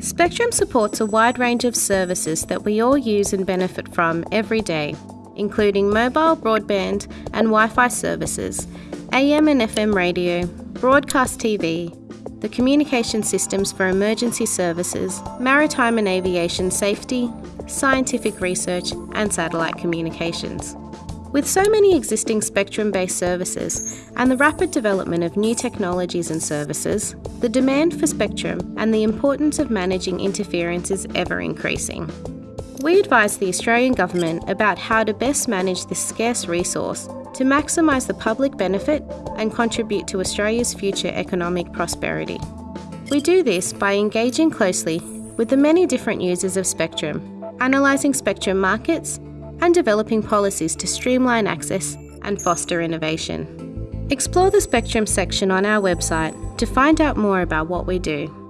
Spectrum supports a wide range of services that we all use and benefit from every day, including mobile, broadband, and Wi Fi services, AM and FM radio, broadcast TV, the communication systems for emergency services, maritime and aviation safety, scientific research, and satellite communications. With so many existing spectrum based services and the rapid development of new technologies and services, the demand for spectrum and the importance of managing interference is ever increasing. We advise the Australian Government about how to best manage this scarce resource to maximise the public benefit and contribute to Australia's future economic prosperity. We do this by engaging closely with the many different users of spectrum, analysing spectrum markets, and developing policies to streamline access and foster innovation. Explore the Spectrum section on our website to find out more about what we do.